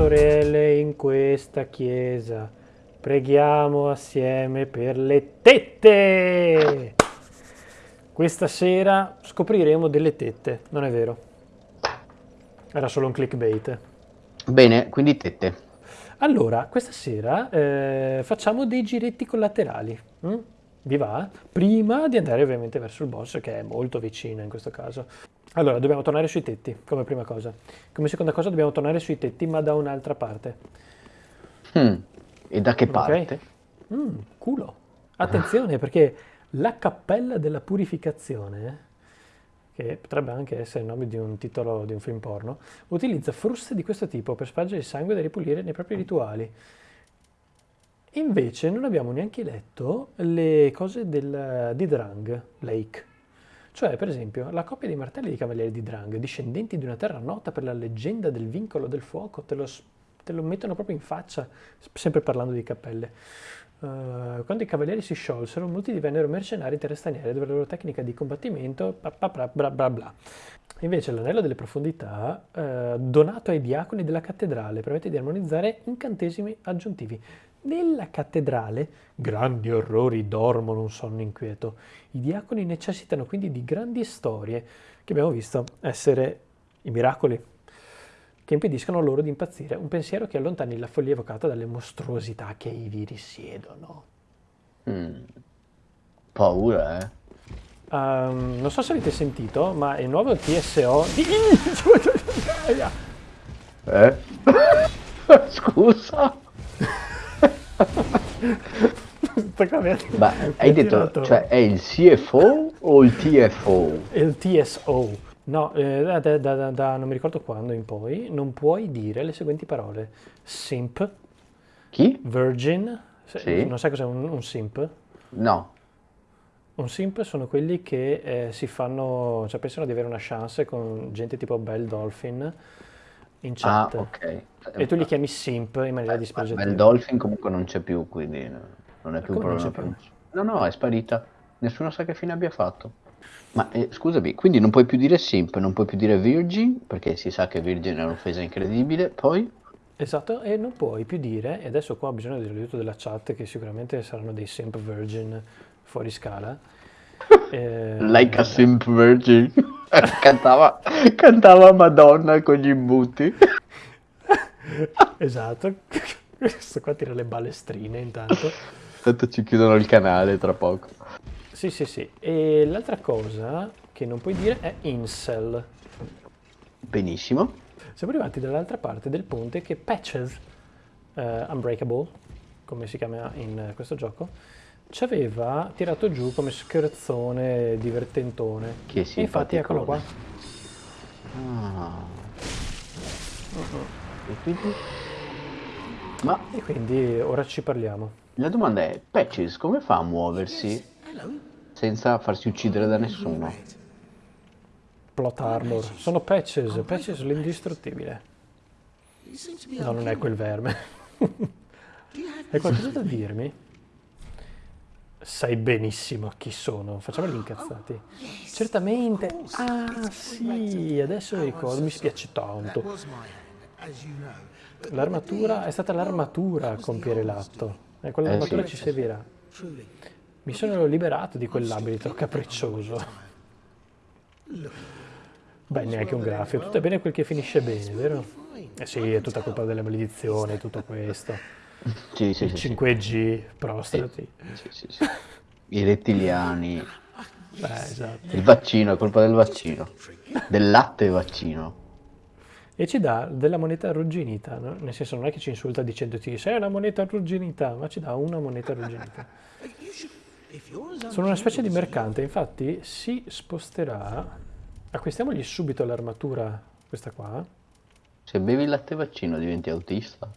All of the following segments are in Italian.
sorelle in questa chiesa. Preghiamo assieme per le tette. Questa sera scopriremo delle tette, non è vero? Era solo un clickbait. Bene, quindi tette. Allora, questa sera eh, facciamo dei giretti collaterali. mm? Vi va? Prima di andare ovviamente verso il boss, che è molto vicino in questo caso. Allora, dobbiamo tornare sui tetti, come prima cosa. Come seconda cosa dobbiamo tornare sui tetti, ma da un'altra parte. Hmm, E da che Ok? parte? Mm, culo. Attenzione, perché la cappella della purificazione, che potrebbe anche essere il nome di un titolo di un film porno, utilizza fruste di questo tipo per spargere il sangue da ripulire nei propri rituali. Invece non abbiamo neanche letto le cose del, di Drang Lake. Cioè, per esempio, la coppia di martelli di cavalieri di Drang, discendenti di una terra nota per la leggenda del vincolo del fuoco, te lo, te lo mettono proprio in faccia, sempre parlando di cappelle. Eh, quando i cavalieri si sciolsero, molti divennero mercenari in terre straniere dove la loro tecnica di combattimento bla bla bla bla. Invece l'anello delle profondità, eh, donato ai diaconi della cattedrale, permette di armonizzare incantesimi aggiuntivi. Nella cattedrale, grandi orrori dormono un sonno inquieto. I diaconi necessitano quindi di grandi storie, che abbiamo visto essere i miracoli, che impediscono loro di impazzire. Un pensiero che allontani la follia evocata dalle mostruosità che ivi risiedono. Hmm, Paura, eh? Ehm, non so se avete sentito, ma il nuovo TSO. Eh? Scusa. Ma hai ha detto, cioè è il CFO o il TFO? il TSO. No, eh, da, da- da- non mi ricordo quando in poi, non puoi dire le seguenti parole. Simp, Chi? virgin, Sì. non sai cos'è un, un simp? No. Un simp sono quelli che eh, si fanno, cioè pensano di avere una chance con gente tipo Belle Dolphin in Ah, chat. ok. E tu li chiami simp in maniera Ma dispregiativa. il Dolphin comunque non c'è più, quindi no, non è più un problema più? No, no, è sparita. Nessuno sa che fine abbia fatto. Ma eh, scusami, quindi non puoi più dire simp, non puoi più dire virgin, perché si sa che virgin è un'offesa incredibile. Poi, Esatto, e non puoi più dire, e adesso qua ho bisogno dell'aiuto della chat, che sicuramente saranno dei simp virgin fuori scala. Eh, like a simp virgin. cantava, cantava Madonna con gli imbuti. Esatto, questo qua tira le balestrine intanto. Tanto ci chiudono il canale tra poco. Sì, sì, sì. E l'altra cosa che non puoi dire è incel. Benissimo. Siamo arrivati dall'altra parte del ponte che Patches, eh, Unbreakable, come si chiama in questo gioco, ci aveva tirato giù come scherzone divertentone. Che E infatti eccolo qua. Ah. E quindi? Ma E quindi ora ci parliamo. la domanda è, Patches come fa a muoversi senza farsi uccidere da nessuno? Plot armor. Sono Patches, Patches l'indistruttibile. No, non è quel verme. Hai qualcosa da dirmi? Sai benissimo chi sono. Facciamo gli incazzati. Certamente. Ah, sì, adesso mi ricordo. Mi spiace tanto. L'armatura è stata l'armatura a compiere l'atto. E quell'armatura Eh, sì. ci servirà. Mi sono liberato di quell'abito capriccioso. Beh, neanche un graffio. Tutto è bene quel che finisce bene, vero? Eh sì, è tutta colpa delle maledizioni, tutto questo. Sì, sì, sì, sì. 5G, prostrati. Sì, sì, sì. I rettiliani, Eh, esatto. il vaccino, è colpa del vaccino, del latte vaccino. E ci dà della moneta arrugginita, no? nel senso non è che ci insulta dicendoti sei una moneta arrugginita, ma ci dà una moneta arrugginita. Sono una specie di mercante, infatti si sposterà. Acquistiamogli subito l'armatura, questa qua. Se bevi il latte vaccino diventi autista.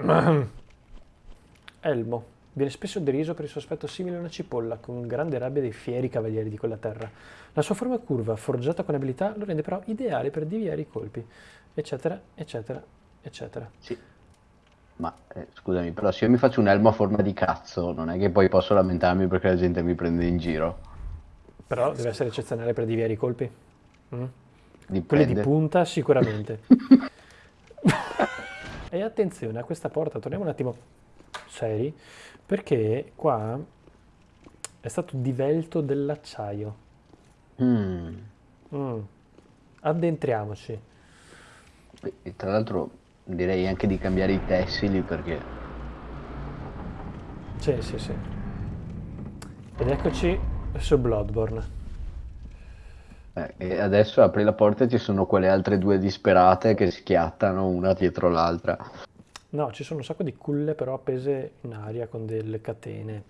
Elmo. Viene spesso deriso per il suo aspetto simile a una cipolla, con grande rabbia dei fieri cavalieri di quella terra. La sua forma curva, forgiata con abilità, lo rende però ideale per deviare i colpi, eccetera, eccetera, eccetera. Sì. Ma eh, scusami, però se io mi faccio un elmo a forma di cazzo, non è che poi posso lamentarmi perché la gente mi prende in giro. Però deve essere eccezionale per deviare i colpi. Mm? Quelli di punta sicuramente. e attenzione a questa porta, torniamo un attimo seri, perché qua è stato divelto dell'acciaio. Mm. Mm. Addentriamoci. E tra l'altro direi anche di cambiare i tessili perché Sì, sì, sì. Ed eccoci su Bloodborne. Eh, e adesso apri la porta e ci sono quelle altre due disperate che schiattano una dietro l'altra. No, ci sono un sacco di culle però appese in aria con delle catene.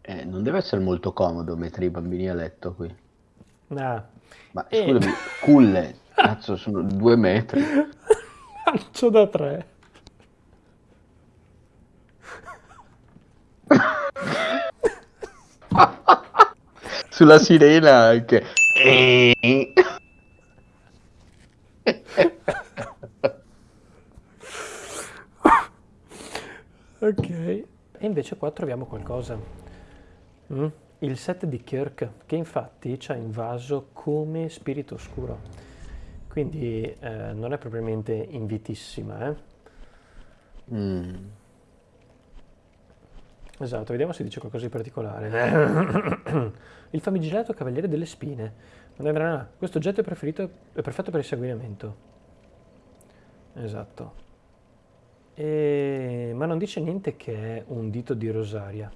Eh, non deve essere molto comodo mettere i bambini a letto qui. Ah, Ma E- scusami, culle, cazzo, sono due metri. lancio da tre. Sulla sirena anche. Ok. E invece qua troviamo qualcosa. Mm? Il set di Kirk, che infatti ci ha invaso come spirito oscuro. Quindi eh, non è propriamente invitissima, eh? Mm. Esatto, vediamo se dice qualcosa di particolare. Il famigerato Cavaliere delle Spine. Questo oggetto è, preferito- è perfetto per il sanguinamento. Esatto. E- Ma non dice niente che è un dito di Rosaria.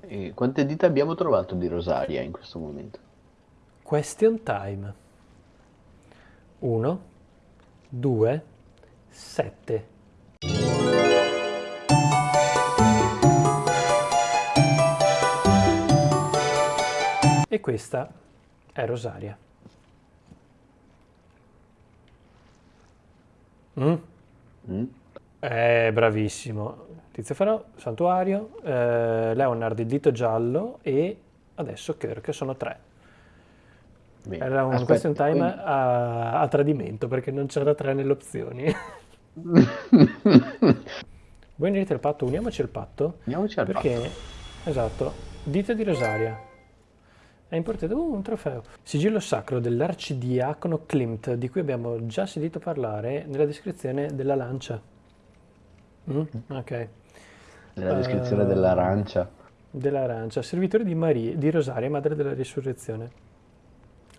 E quante dita abbiamo trovato di Rosaria in questo momento? Question time. 1, 2, 7. Questa è Rosaria. Mm? Mm? Eh, bravissimo. Tizio Farò, Santuario, eh, Leonard il dito giallo e adesso Kirk sono tre. Bene. Era un Aspetta, question time quindi- a, a tradimento perché non c'era tre nelle opzioni. Voi unite il patto, uniamoci il patto Andiamoci al perché, patto. esatto, dito di Rosaria. È importante, uh, un trofeo. Sigillo sacro dell'arcidiacono Klimt, di cui abbiamo già sentito parlare nella descrizione della lancia. Mm? Ok. Nella descrizione Eh, dell'arancia. dell'arancia, servitore di, Maria, di Rosaria, madre della risurrezione.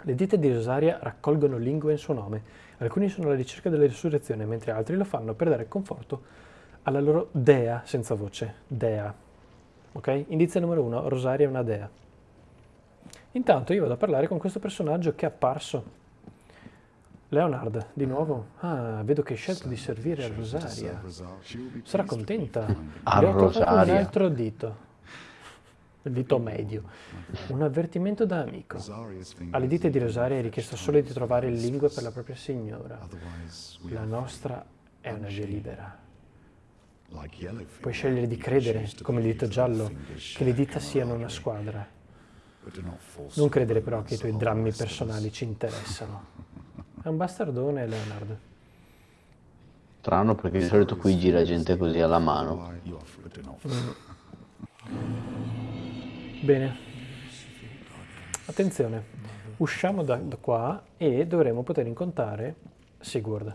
Le dita di Rosaria raccolgono lingue in suo nome. Alcuni sono alla ricerca della risurrezione, mentre altri lo fanno per dare conforto alla loro dea senza voce. Dea. Ok? Indizio numero uno, Rosaria è una dea. Intanto io vado a parlare con questo personaggio che è apparso. Leonard, di nuovo. Ah, vedo che hai scelto di servire a Rosaria. Sarà contenta. A Le ho trovato un Rosaria. altro dito. Il dito medio. Un avvertimento da amico. Alle dita di Rosaria è richiesto solo di trovare lingue per la propria signora. La nostra è una via libera. Puoi scegliere di credere, come il dito giallo, che le dita siano una squadra. Non credere però che i tuoi drammi personali ci interessano. È un bastardone, Leonard. Strano perché di solito qui gira gente così alla mano. Bene. Attenzione. Usciamo da, da qua e dovremo poter incontrare Sigurd.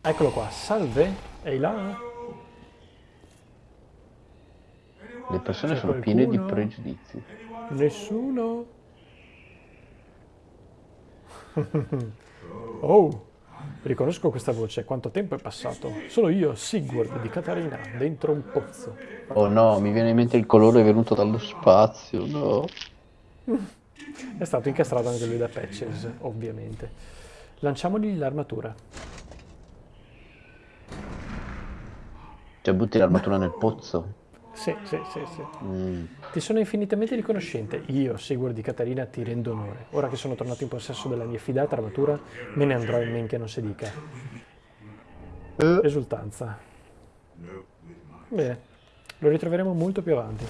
Eccolo qua. Salve. Ehi là. Le persone sono piene di pregiudizi. Nessuno. oh, riconosco questa voce. Quanto tempo è passato? Sono io, Sigurd di Catarina, dentro un pozzo. Oh no, mi viene in mente il colore venuto dallo spazio, no. È stato incastrato anche lui da Patches, ovviamente. Lanciamogli l'armatura. Cioè butti l'armatura nel pozzo. Sì, sì, sì, sì. Mm. Ti sono infinitamente riconoscente. Io, Sigurd di Catarina, ti rendo onore. Ora che sono tornato in possesso della mia fidata armatura, me ne andrò in men che non si dica. Eh, Esultanza. Bene, lo ritroveremo molto più avanti.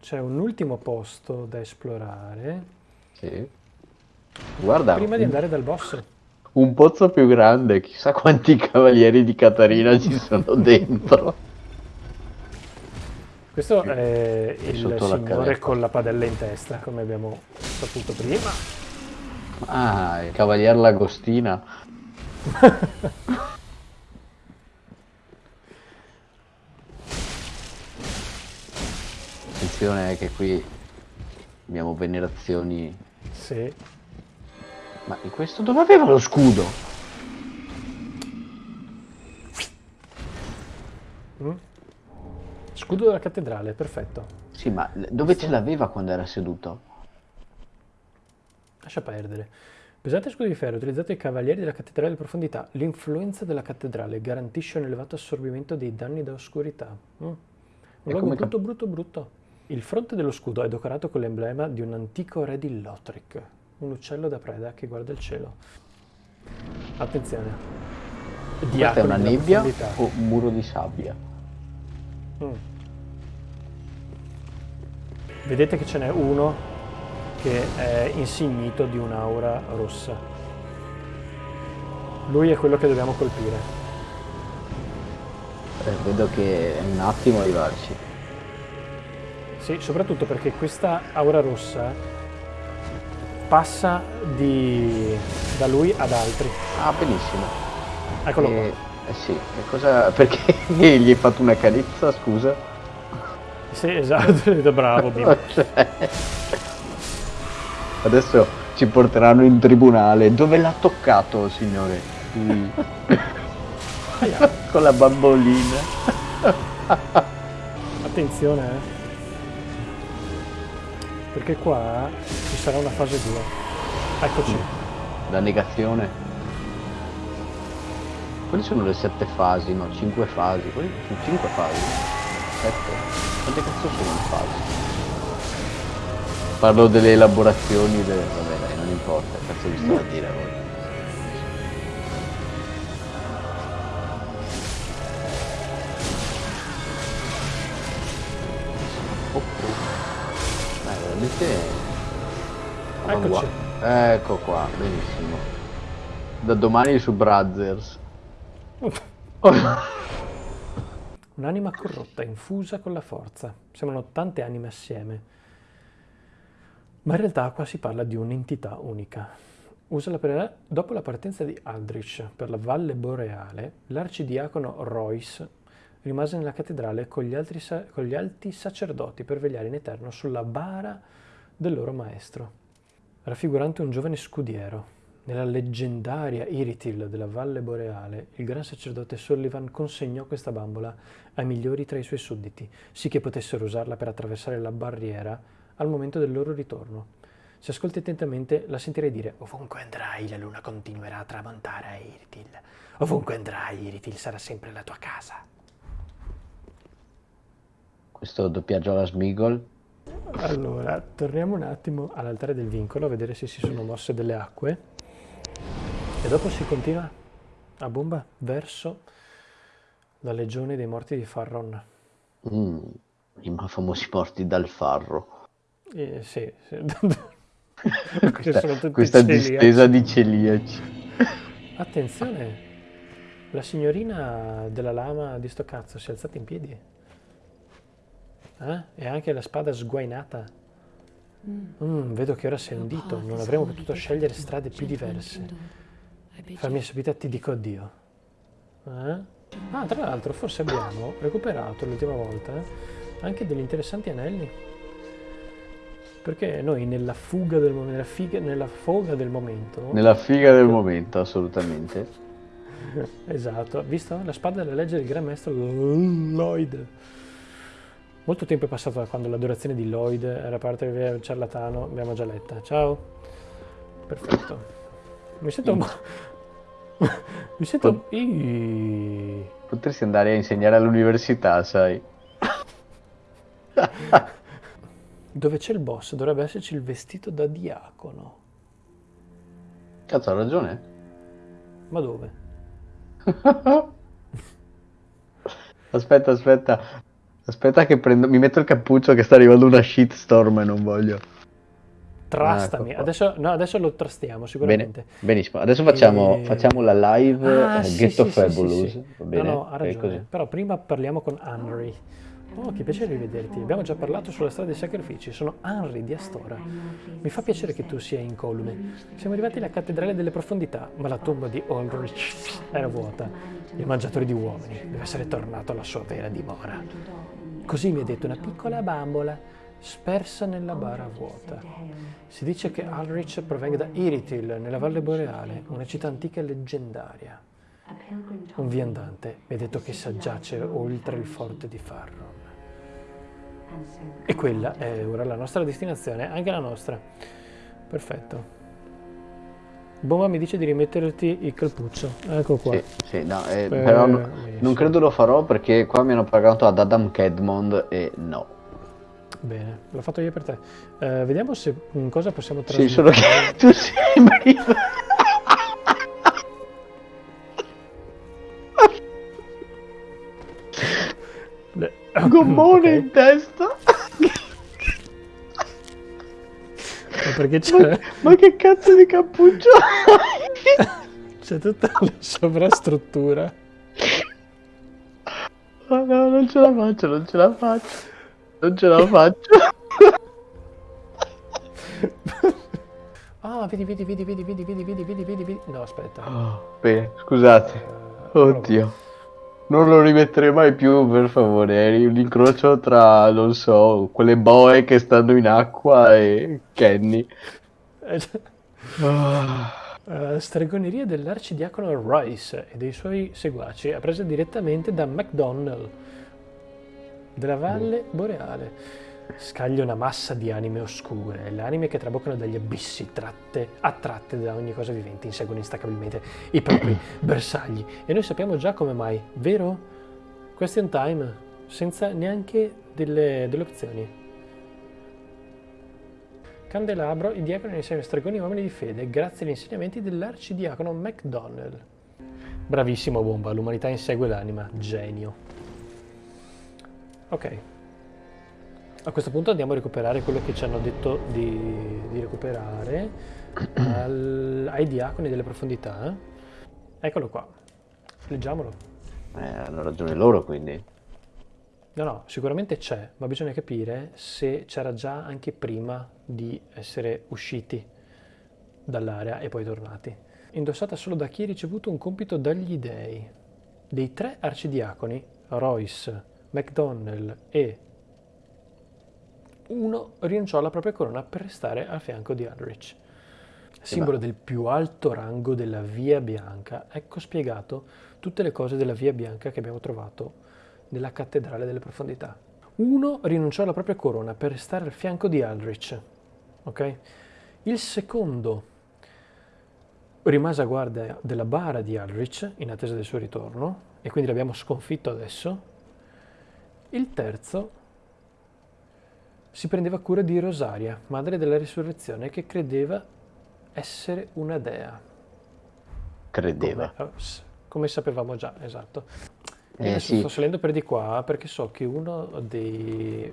C'è un ultimo posto da esplorare sì. Guarda, prima di andare dal boss. un pozzo più grande, chissà quanti cavalieri di Catarina ci sono dentro. Questo è il signore con la padella in testa, come abbiamo saputo prima. Ah, il cavalier Lagostina. Attenzione che qui abbiamo venerazioni. Sì. Ma in questo dove aveva lo scudo? Mm? Scudo della cattedrale, perfetto. Sì, ma dove ce l'aveva quando era seduto? Lascia perdere. Pesante scudo di ferro utilizzato ai cavalieri della cattedrale di profondità. L'influenza della cattedrale garantisce un elevato assorbimento dei danni da oscurità. Mm. Un E cap- brutto, brutto, brutto. Il fronte dello scudo è decorato con l'emblema di un antico re di Lothric, un uccello da preda che guarda il cielo. Attenzione. Questa è una nebbia o un muro di sabbia? Mm. Vedete che ce n'è uno che è insignito di un'aura rossa. Lui è quello che dobbiamo colpire. Eh, vedo che è un attimo arrivarci. Sì, soprattutto perché questa aura rossa passa di- da lui ad altri. Ah, benissimo. Eccolo Eh, eh sì, e cosa... perché gli hai fatto una carezza, scusa? Sì, esatto, bravo Bim. Cioè, Adesso ci porteranno in tribunale. Dove l'ha toccato, signore? Aia, Con la bambolina. Attenzione, eh. Perché qua ci sarà una fase 2. Eccoci. La negazione. Quali sono le sette fasi? No, cinque fasi. Quali sono cinque fasi? Sette? Quante cazzo sono le fasi? Parlo delle elaborazioni del... Vabbè dai, non importa, cazzo vi sto a dire a voi. Eh, veramente... Eccoci. Ecco qua, benissimo. Da domani su Brothers. Un'anima corrotta, infusa con la forza. Sembrano tante anime assieme. Ma in realtà qua si parla di un'entità unica. Usala per... Dopo la partenza di Aldrich per la Valle Boreale, l'arcidiacono Royce rimase nella cattedrale con gli, altri con gli alti sacerdoti per vegliare in eterno sulla bara del loro maestro, raffigurante un giovane scudiero. Nella leggendaria Iritil della Valle Boreale, il gran sacerdote Sullivan consegnò questa bambola ai migliori tra i suoi sudditi, sì che potessero usarla per attraversare la barriera al momento del loro ritorno. Se ascolti attentamente, la sentirei dire: Ovunque andrai, la luna continuerà a tramontare a Iritil. Ovunque andrai, Iritil sarà sempre la tua casa. Questo doppiaggio alla Smigol. Allora, torniamo un attimo all'altare del vincolo a vedere se si sono mosse delle acque. E dopo si continua a bomba verso la legione dei morti di Farron. Mm, I ma- famosi morti dal farro. Eh, sì, sì. Questa, sono tutti questa distesa di celiaci. Attenzione, la signorina della lama di sto cazzo si è alzata in piedi. Eh? E anche la spada sguainata. Mm, vedo che ora sei un dito, non avremmo potuto scegliere strade più diverse. Fammi sapere, ti dico addio. Eh? Ah, tra l'altro, forse abbiamo recuperato l'ultima volta anche degli interessanti anelli. Perché noi nella fuga del momento, nella, figa- nella foga del momento, Nella figa del momento, assolutamente. esatto, visto la spada della legge del gran maestro Lloyd. Molto tempo è passato da quando l'adorazione di Lloyd era parte del ciarlatano, abbiamo già letta. Ciao. Perfetto. Mi sento un po'... Mi sento... Potresti andare a insegnare all'università, sai. Dove c'è il boss dovrebbe esserci il vestito da diacono. Cazzo, ha ragione. Ma dove? Aspetta, aspetta. Aspetta che prendo... Mi metto il cappuccio che sta arrivando una shitstorm e non voglio. Trastami, ecco adesso, no, adesso lo trastiamo Bene, sicuramente. benissimo. Adesso facciamo, E- facciamo la live Ah, eh, sì, Ghetto sì, sì, sì, Fabulous. sì. Va bene? No, no, ha ragione. Però prima parliamo con Henry. Oh, che piacere rivederti. Abbiamo già parlato sulla strada dei sacrifici. Sono Henry di Astora. Mi fa piacere che tu sia incolume. Siamo arrivati alla cattedrale delle profondità, ma la tomba di Ulrich era vuota. Il mangiatore di uomini deve essere tornato alla sua vera dimora. Così mi ha detto una piccola bambola spersa nella bara vuota. Si dice che Ulrich provenga da Iritil, nella Valle Boreale, una città antica e leggendaria. Un viandante mi ha detto che sa giacere oltre il forte di Farron. E quella è ora la nostra destinazione, anche la nostra. Perfetto. Bomba mi dice di rimetterti il calpuccio. Ecco qua. Sì, sì, no, eh, Eh, però no- benissimo. non credo lo farò perché qua mi hanno pagato ad Adam Kedmond e no. Bene, l'ho fatto io per te. Eh, vediamo se mm, cosa possiamo Sì, trasmettere. solo che tu sembri... Gommone Ok, in testa. ma perché c'è, Ma che cazzo di cappuccio c'è tutta la sovrastruttura. Oh no, non ce la faccio, non ce la faccio. Non ce la faccio. Ah, vedi, vedi, vedi, vedi, vedi, vedi, vedi, vedi, vedi, vedi. No, aspetta. Oh, bene, scusate. Eh, Oddio. Non lo rimetterei mai più, per favore. Eri un incrocio tra, non so, quelle boe che stanno in acqua e Kenny. Ah. eh, stregoneria dell'arcidiacono Royce e dei suoi seguaci, appresa direttamente da MacDonnell della Valle Boreale. Scaglia una massa di anime oscure, le anime che traboccano dagli abissi, tratte, attratte da ogni cosa vivente, inseguono instacabilmente i propri bersagli. E noi sappiamo già come mai, vero? Question time, senza neanche delle, delle opzioni. Candelabro, i diaconi insieme a stregoni uomini di fede, grazie agli insegnamenti dell'arcidiacono MacDonnell. Bravissimo Bomba, l'umanità insegue l'anima, genio. Ok. A questo punto andiamo a recuperare quello che ci hanno detto di, di recuperare al- ai diaconi delle profondità. Eccolo qua. Leggiamolo. Eh, hanno ragione loro, quindi. No, no, sicuramente c'è, ma bisogna capire se c'era già anche prima di essere usciti dall'area e poi tornati. Indossata solo da chi ha ricevuto un compito dagli dei. Dei tre arcidiaconi, Royce, MacDonnell e uno rinunciò alla propria corona per restare al fianco di Ulrich. Simbolo del più alto rango della Via Bianca, ecco spiegato tutte le cose della Via Bianca che abbiamo trovato nella cattedrale delle profondità. Uno rinunciò alla propria corona per restare al fianco di Aldrich. ok? Il secondo rimase a guardia della bara di Aldrich in attesa del suo ritorno e quindi l'abbiamo sconfitto adesso. Il terzo si prendeva cura di Rosaria, madre della risurrezione, che credeva essere una dea. Credeva. Come, eh, s- come sapevamo già, esatto. Eh, adesso sì. sto salendo per di qua perché so che uno dei,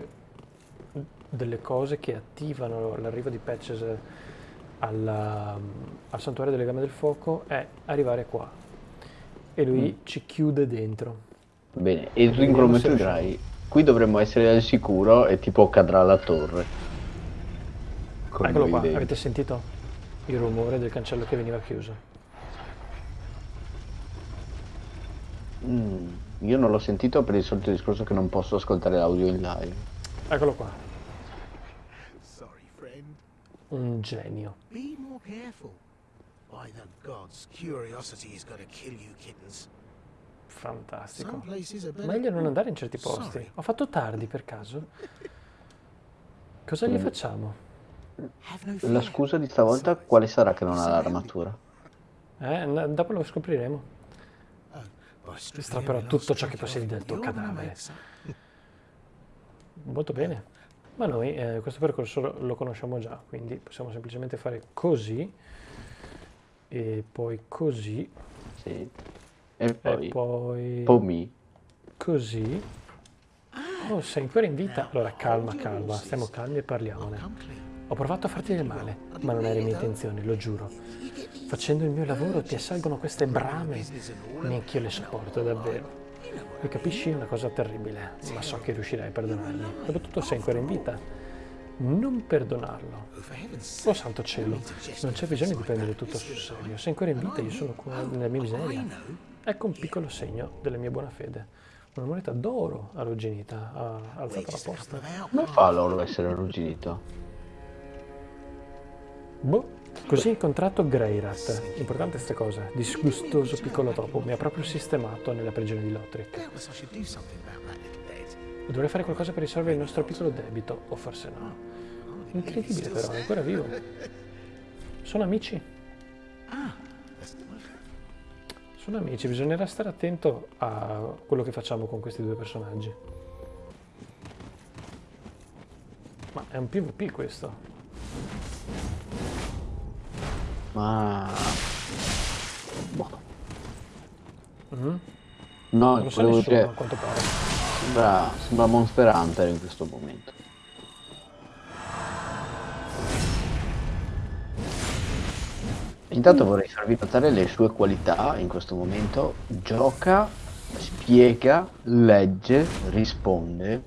delle cose che attivano l'arrivo di Patches alla- al santuario delle Gambe del Fuoco è arrivare qua e lui Mm. ci chiude dentro. Bene, e il Qui dovremmo essere al sicuro e tipo cadrà la torre. Con Eccolo qua, dentro. avete sentito il rumore del cancello che veniva chiuso? Mm, io non l'ho sentito per il solito discorso che non posso ascoltare l'audio in live. Eccolo qua, Sorry, friend. un genio. Be more careful. By the gods, curiosity is gonna kill you kittens. Fantastico. Meglio non andare in certi posti. Sorry. Ho fatto tardi per caso. Cosa gli facciamo? Have no La scusa di stavolta quale sarà che non ha l'armatura? Eh, dopo lo scopriremo. Oh, stripping strapperò tutto ciò che possiedi del tuo cadavere. Molto bene. Ma noi eh, questo percorso lo, lo conosciamo già, quindi possiamo semplicemente fare così e poi così Sì. E poi, e poi Pomi. così. Oh, sei ancora in vita? Allora calma, calma, stiamo calmi e parliamone. clean. Ho provato a farti del male, ma non eri mia intenzione, lo giuro. Facendo il mio lavoro ti assalgono queste brame. Neanch'io le sopporto, davvero. Lo capisci? È una cosa terribile, ma so che riuscirai a perdonarmi. Dopotutto sei ancora in vita. Non perdonarlo. Oh santo cielo, non c'è bisogno di prendere tutto sul serio. Sei ancora in vita, io sono qua nella mia miseria. Ecco un piccolo segno della mia buona fede. Una moneta d'oro arrugginita, ha alzato la posta. Come fa l'oro a essere arrugginito? Boh, così hai incontrato Greyrat. Importante questa cosa. Disgustoso piccolo topo. Mi ha proprio sistemato nella prigione di Lothric. Dovrei fare qualcosa per risolvere il nostro piccolo debito, o forse no. Incredibile però, è ancora vivo. Sono amici. Sono amici, bisognerà stare attento a quello che facciamo con questi due personaggi. Ma è un PvP questo. Ma... Boh. Mhm. No, Non lo volevo nessuno, a quanto pare. Sembra, sembra Monster Hunter in questo momento. Intanto vorrei farvi notare le sue qualità in questo momento. Gioca, spiega, legge, risponde.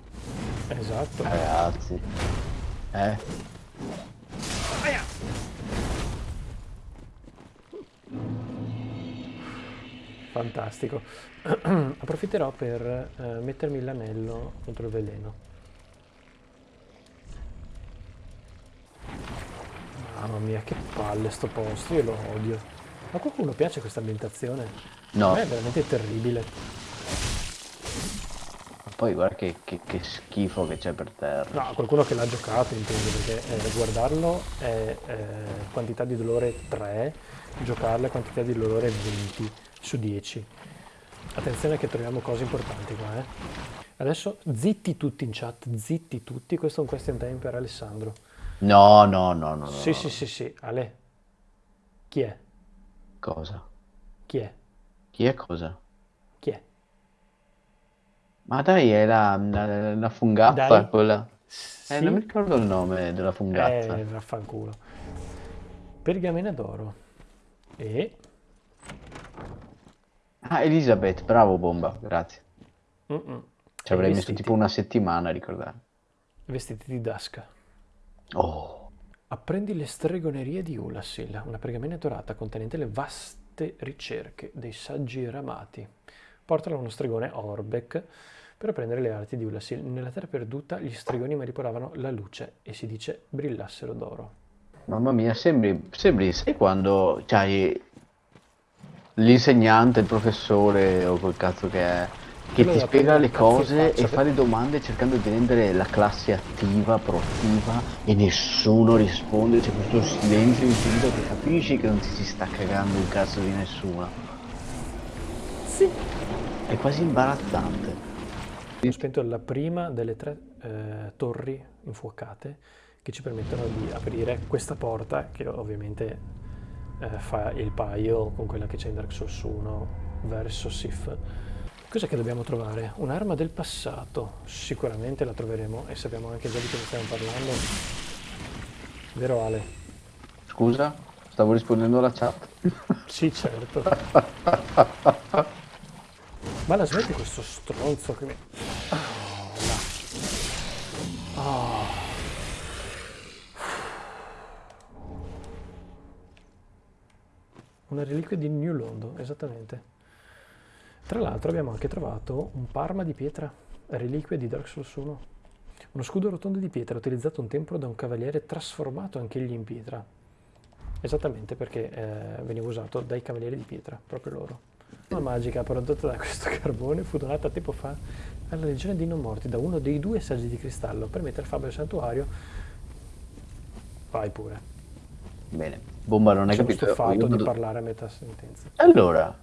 Esatto. Ragazzi. Eh? Fantastico. Approfitterò per eh, mettermi l'anello contro il veleno. Mamma mia, che palle sto posto, io lo odio. Ma a qualcuno piace questa ambientazione? No. A me è veramente terribile. Poi guarda che, che- che schifo che c'è per terra. No, qualcuno che l'ha giocato intendo, perché eh, guardarlo è eh, quantità di dolore 3, giocarlo è quantità di dolore 20 su 10. Attenzione che troviamo cose importanti qua, eh. Adesso zitti tutti in chat, zitti tutti, questo è un question time per Alessandro. No, no, no, no. Sì, no. sì, sì, sì, Ale. Chi è? Cosa? Chi è? Chi è cosa? Ma dai, è la, la, la fungazza Dai. quella. Eh, non mi ricordo il nome della fungazza. Eh, vaffanculo. Pergamena d'oro. E... Ah, Elisabeth, bravo bomba, grazie. Mm-mm. Ci avrei messo vestiti. tipo una settimana a ricordare. Vestiti di Dasca. Oh, Apprendi le stregonerie di Ulasil, una pergamena dorata contenente le vaste ricerche dei saggi ramati. Portala a uno stregone Orbeck per apprendere le arti di Ulasil. Nella terra perduta gli stregoni manipolavano la luce e si dice brillassero d'oro. mamma mia, sembri, sembri, sai quando c'hai l'insegnante, il professore o quel cazzo che è, che ti spiega le cose e fa le domande cercando di rendere la classe attiva, proattiva e nessuno risponde, c'è questo silenzio infinito che capisci che non ti si sta cagando il cazzo di nessuno. Sì. È quasi imbarazzante. Ho spento la prima delle tre eh, torri infuocate che ci permettono di aprire questa porta che ovviamente eh, fa il paio con quella che c'è in Dark Souls 1 verso Sif. Cos'è che dobbiamo trovare? Un'arma del passato. Sicuramente la troveremo e sappiamo anche già di cosa stiamo parlando. Vero Ale? Scusa, stavo rispondendo alla chat. Sì, certo. Ma la smetti questo stronzo che mi... Oh. Oh. Una reliquia di New Londo, esattamente. Tra l'altro abbiamo anche trovato un parma di pietra, reliquia di Dark Souls 1. Uno scudo rotondo di pietra utilizzato un tempo da un cavaliere trasformato anch'egli in pietra. Esattamente perché eh, veniva usato dai cavalieri di pietra, proprio loro. La magica prodotta da questo carbone fu donata tempo fa alla legione dei non morti da uno dei due saggi di cristallo per mettere fabio al santuario. Vai pure. Bene, bomba non hai Sono capito. stufato Io di vado- parlare a metà sentenza. Allora,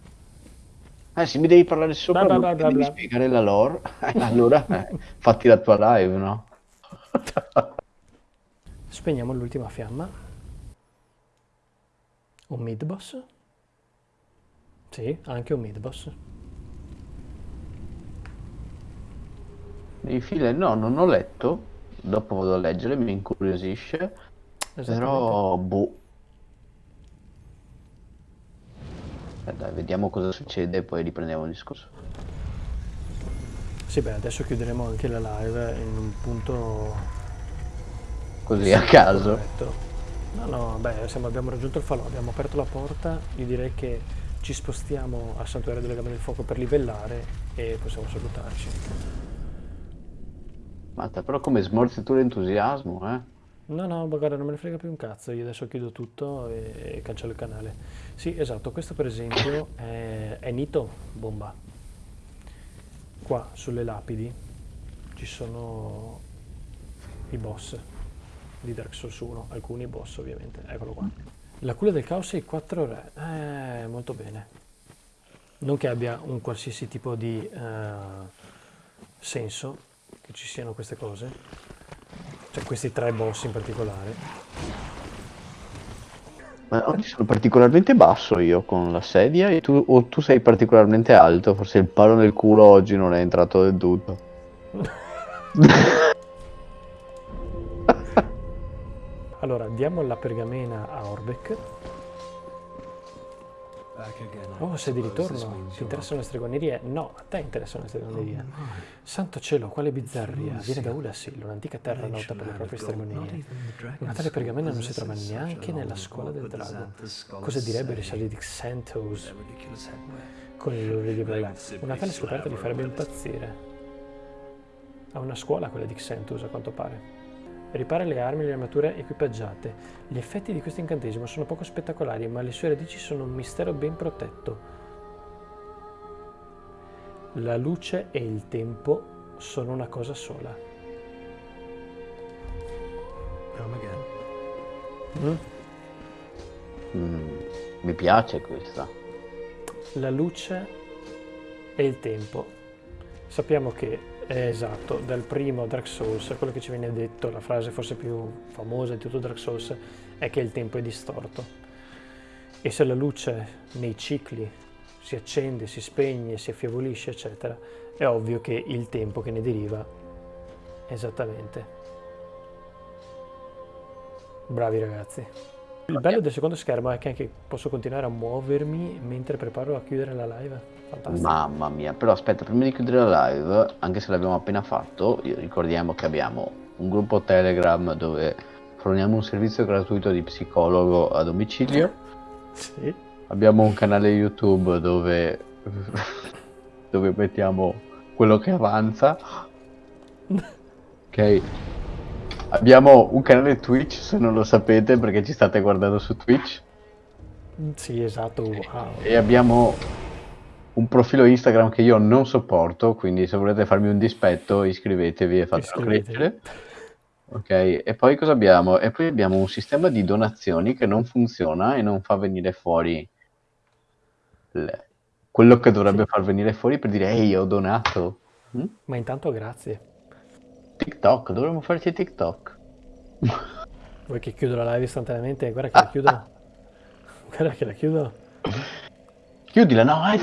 eh, se mi devi parlare sopra, Bla, bla, bla, devi spiegare la lore, eh, allora eh, fatti la tua live, no? Spegniamo l'ultima fiamma. Un mid boss? Sì, anche un mid boss. I file, no, non ho letto, dopo vado a leggere, mi incuriosisce. Però, boh. Eh, dai, vediamo cosa succede e poi riprendiamo il discorso. Sì, beh, adesso chiuderemo anche la live in un punto Così a caso. corretto. No, no, beh, siamo- abbiamo raggiunto il falò, abbiamo aperto la porta, io direi che ci spostiamo al Santuario delle Gambe del Fuoco per livellare e possiamo salutarci. Mazza, però come smorzi tu l'entusiasmo, eh? No, no, guarda, non me ne frega più un cazzo, io adesso chiudo tutto e, e cancello il canale. Sì, esatto, questo per esempio è, è Nito Bomba. Qua sulle lapidi ci sono i boss di Dark Souls 1, alcuni boss ovviamente, eccolo qua. La culla del caos e i quattro re, eh, molto bene. Non che abbia un qualsiasi tipo di eh, senso che ci siano queste cose, cioè questi tre boss in particolare. Ma oggi sono particolarmente basso io con la sedia e tu, o tu sei particolarmente alto, forse il palo nel culo oggi non è entrato del tutto. Allora, diamo la pergamena a Orbeck. Oh, sei di ritorno. Ti interessano le stregonerie? No, a te interessano le stregonerie. Santo cielo, quale bizzarria. Viene da Ulasil, un'antica terra nota per le proprie stregonerie. Una tale pergamena non si trova neanche nella scuola del drago. Cosa direbbero i sali di Xanthos con i loro libri? Una tale scoperta li farebbe impazzire. Ha una scuola quella di Xanthos, a quanto pare. Ripara le armi e le armature equipaggiate. Gli effetti di questo incantesimo sono poco spettacolari, ma le sue radici sono un mistero ben protetto. La luce e il tempo sono una cosa sola. Mm? Mm, mi piace questa. La luce e il tempo. Sappiamo che esatto, dal primo Dark Souls, quello che ci viene detto, la frase forse più famosa di tutto Dark Souls, è che il tempo è distorto. E se la luce nei cicli si accende, si spegne, si affievolisce, eccetera, è ovvio che il tempo che ne deriva esattamente. Bravi ragazzi. Il bello del secondo schermo è che anche posso continuare a muovermi mentre preparo a chiudere la live. Fantastico. Mamma mia, però aspetta, prima di chiudere la live, anche se l'abbiamo appena fatto, ricordiamo che abbiamo un gruppo Telegram dove forniamo un servizio gratuito di psicologo a domicilio, Sì. abbiamo un canale YouTube dove, dove mettiamo quello che avanza, ok? Abbiamo un canale Twitch, se non lo sapete, perché ci state guardando su Twitch. Sì, esatto, wow. E abbiamo un profilo Instagram che io non sopporto, quindi se volete farmi un dispetto iscrivetevi e fatelo crescere. Ok, e poi cosa abbiamo? E poi abbiamo un sistema di donazioni che non funziona e non fa venire fuori le- quello che dovrebbe far venire fuori per dire ehi, ho donato. Mm? Ma intanto grazie. TikTok, dovremmo farci TikTok. Vuoi che chiudo la live istantaneamente? Guarda che la chiudo. Guarda che la chiudo. Chiudila, no,